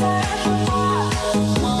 forever.